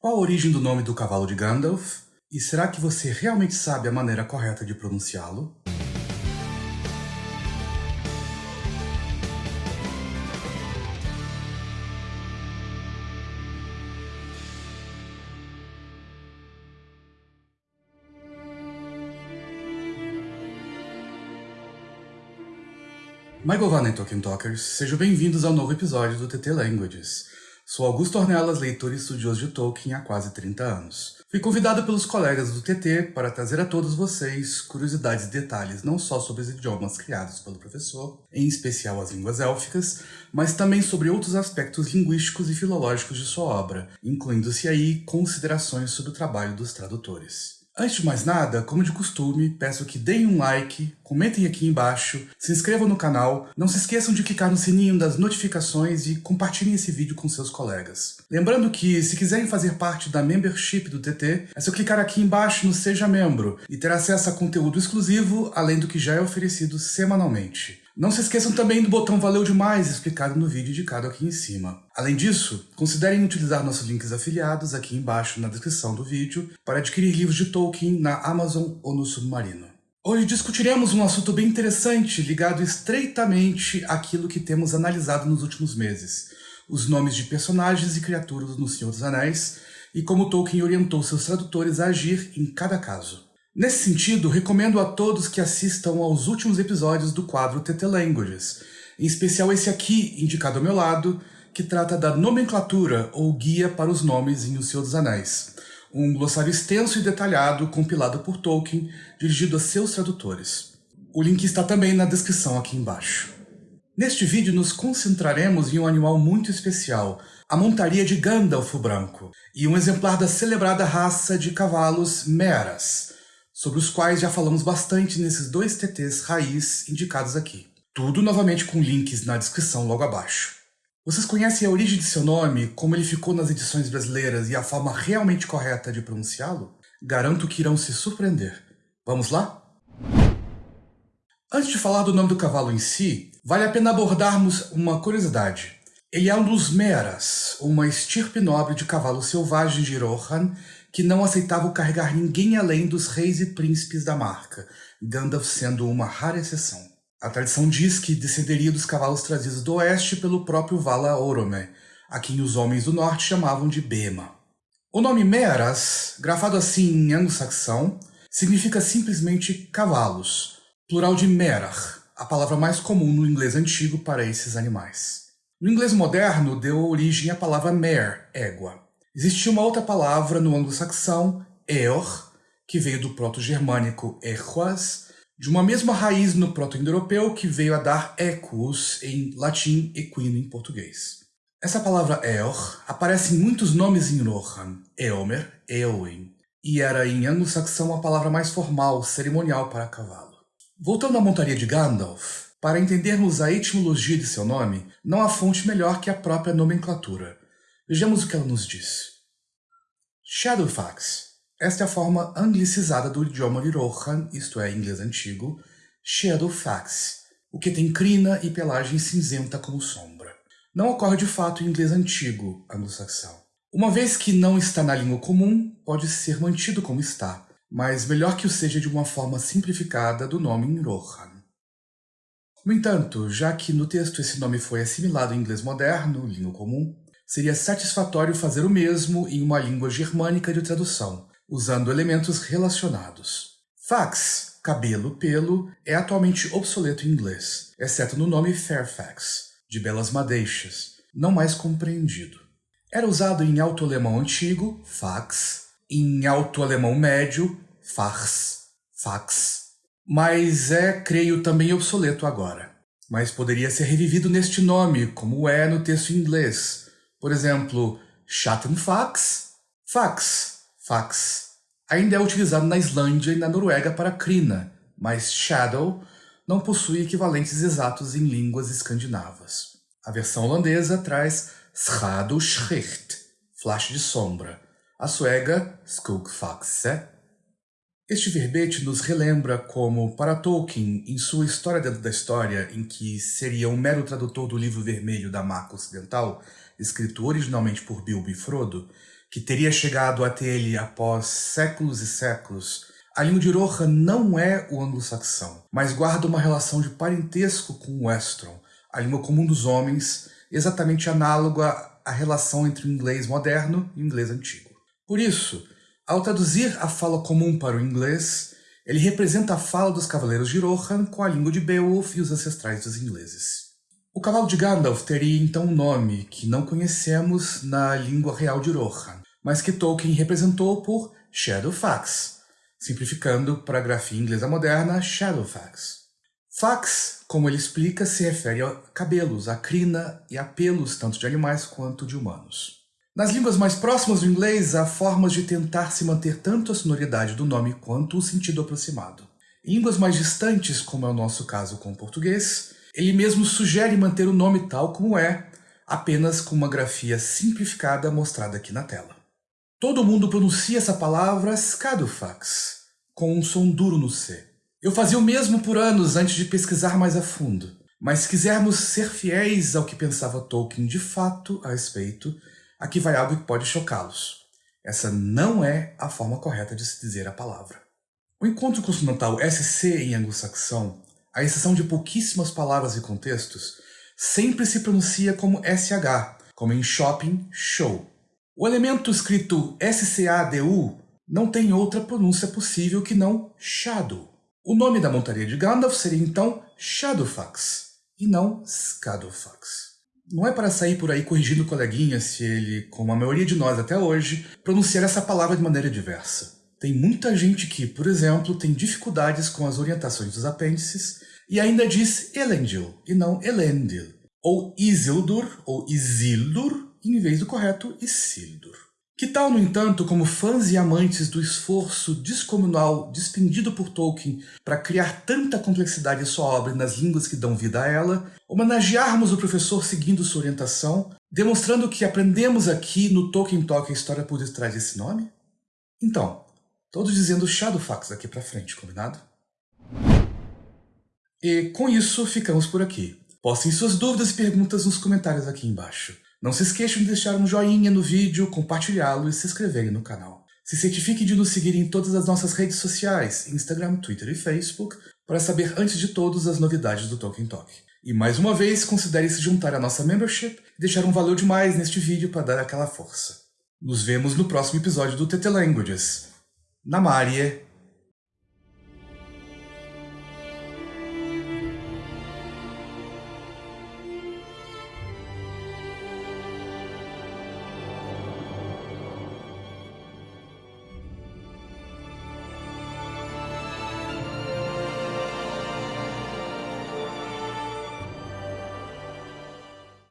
Qual a origem do nome do cavalo de Gandalf? E será que você realmente sabe a maneira correta de pronunciá-lo? Michael Van Tolkien Talkers, sejam bem-vindos ao novo episódio do TT Languages. Sou Augusto Ornelas, leitor e estudioso de Tolkien há quase 30 anos. Fui convidado pelos colegas do TT para trazer a todos vocês curiosidades e detalhes não só sobre os idiomas criados pelo professor, em especial as línguas élficas, mas também sobre outros aspectos linguísticos e filológicos de sua obra, incluindo-se aí considerações sobre o trabalho dos tradutores. Antes de mais nada, como de costume, peço que deem um like, comentem aqui embaixo, se inscrevam no canal, não se esqueçam de clicar no sininho das notificações e compartilhem esse vídeo com seus colegas. Lembrando que, se quiserem fazer parte da membership do TT, é só clicar aqui embaixo no Seja Membro e ter acesso a conteúdo exclusivo, além do que já é oferecido semanalmente. Não se esqueçam também do botão Valeu Demais explicado no vídeo indicado aqui em cima. Além disso, considerem utilizar nossos links afiliados aqui embaixo na descrição do vídeo para adquirir livros de Tolkien na Amazon ou no Submarino. Hoje discutiremos um assunto bem interessante ligado estreitamente àquilo que temos analisado nos últimos meses, os nomes de personagens e criaturas no Senhor dos Anéis e como Tolkien orientou seus tradutores a agir em cada caso. Nesse sentido, recomendo a todos que assistam aos últimos episódios do quadro TT Languages, em especial esse aqui, indicado ao meu lado, que trata da nomenclatura ou guia para os nomes em O Senhor dos Anéis, um glossário extenso e detalhado compilado por Tolkien, dirigido a seus tradutores. O link está também na descrição aqui embaixo. Neste vídeo nos concentraremos em um animal muito especial, a montaria de Gandalf o Branco, e um exemplar da celebrada raça de cavalos Meras, sobre os quais já falamos bastante nesses dois TTs raiz indicados aqui. Tudo novamente com links na descrição logo abaixo. Vocês conhecem a origem de seu nome, como ele ficou nas edições brasileiras e a forma realmente correta de pronunciá-lo? Garanto que irão se surpreender. Vamos lá? Antes de falar do nome do cavalo em si, vale a pena abordarmos uma curiosidade. Ele é um dos Meras, uma estirpe nobre de cavalo selvagem de Rohan que não aceitavam carregar ninguém além dos reis e príncipes da marca, Gandalf sendo uma rara exceção. A tradição diz que descenderia dos cavalos trazidos do oeste pelo próprio Vala Orome, a quem os homens do norte chamavam de Bema. O nome Meras, grafado assim em anglo-saxão, significa simplesmente cavalos, plural de Merach, a palavra mais comum no inglês antigo para esses animais. No inglês moderno, deu origem à palavra mare, égua. Existia uma outra palavra no anglo-saxão, eor, que veio do proto-germânico equas, de uma mesma raiz no proto-indo-europeu que veio a dar equus em latim equino em português. Essa palavra eor aparece em muitos nomes em Rohan, Eomer, Eowyn, e era em anglo-saxão a palavra mais formal, cerimonial para cavalo. Voltando à montaria de Gandalf, para entendermos a etimologia de seu nome, não há fonte melhor que a própria nomenclatura. Vejamos o que ela nos diz. Shadowfax. Esta é a forma anglicizada do idioma Lirohan, isto é, inglês antigo, Shadowfax, o que tem crina e pelagem cinzenta como sombra. Não ocorre de fato em inglês antigo, anglo-saxão. Uma vez que não está na língua comum, pode ser mantido como está, mas melhor que o seja de uma forma simplificada do nome em Rohan. No entanto, já que no texto esse nome foi assimilado em inglês moderno, língua comum, seria satisfatório fazer o mesmo em uma língua germânica de tradução, usando elementos relacionados. Fax, cabelo, pelo, é atualmente obsoleto em inglês, exceto no nome Fairfax, de belas madeixas, não mais compreendido. Era usado em alto-alemão antigo, fax, em alto-alemão médio, fax, fax, mas é, creio, também obsoleto agora. Mas poderia ser revivido neste nome, como é no texto em inglês, por exemplo, Schattenfax, fax, fax. Ainda é utilizado na Islândia e na Noruega para crina, mas shadow não possui equivalentes exatos em línguas escandinavas. A versão holandesa traz Schaduwschrift, flash de sombra. A suega Skugfaxe. Este verbete nos relembra como, para Tolkien, em sua História dentro da História, em que seria um mero tradutor do livro vermelho da marca ocidental, escrito originalmente por Bilbo e Frodo, que teria chegado até ele após séculos e séculos, a língua de Rohan não é o anglo-saxão, mas guarda uma relação de parentesco com o Westron, a língua comum dos homens, exatamente análoga à relação entre o inglês moderno e o inglês antigo. Por isso, ao traduzir a fala comum para o inglês, ele representa a fala dos cavaleiros de Rohan com a língua de Beowulf e os ancestrais dos ingleses. O cavalo de Gandalf teria então um nome que não conhecemos na língua real de Rohan, mas que Tolkien representou por Shadowfax, simplificando para a grafia inglesa moderna Shadowfax. Fax, como ele explica, se refere a cabelos, a crina e a pelos tanto de animais quanto de humanos. Nas línguas mais próximas do inglês, há formas de tentar se manter tanto a sonoridade do nome quanto o sentido aproximado. Em línguas mais distantes, como é o nosso caso com o português, ele mesmo sugere manter o nome tal como é, apenas com uma grafia simplificada mostrada aqui na tela. Todo mundo pronuncia essa palavra Scadufax, com um som duro no C. Eu fazia o mesmo por anos antes de pesquisar mais a fundo, mas se quisermos ser fiéis ao que pensava Tolkien de fato a respeito, Aqui vai algo que pode chocá-los. Essa não é a forma correta de se dizer a palavra. O encontro consonantal SC em anglo-saxão, à exceção de pouquíssimas palavras e contextos, sempre se pronuncia como SH, como em shopping, show. O elemento escrito SCADU não tem outra pronúncia possível que não shadow. O nome da montaria de Gandalf seria então Shadowfax, e não Scadofax. Não é para sair por aí corrigindo o coleguinha se ele, como a maioria de nós até hoje, pronunciar essa palavra de maneira diversa. Tem muita gente que, por exemplo, tem dificuldades com as orientações dos apêndices e ainda diz Elendil e não Elendil, ou Isildur ou Isildur em vez do correto Isildur. Que tal, no entanto, como fãs e amantes do esforço descomunal despendido por Tolkien para criar tanta complexidade em sua obra e nas línguas que dão vida a ela, homenagearmos o professor seguindo sua orientação, demonstrando que aprendemos aqui no Tolkien Talk a história por detrás desse nome? Então, todos dizendo Shadowfax daqui para frente, combinado? E com isso, ficamos por aqui. Postem suas dúvidas e perguntas nos comentários aqui embaixo. Não se esqueçam de deixar um joinha no vídeo, compartilhá-lo e se inscreverem no canal. Se certifique de nos seguir em todas as nossas redes sociais, Instagram, Twitter e Facebook, para saber antes de todos as novidades do Tolkien Talk. E mais uma vez, considere se juntar à nossa membership e deixar um valeu demais neste vídeo para dar aquela força. Nos vemos no próximo episódio do TT Languages. Namarie!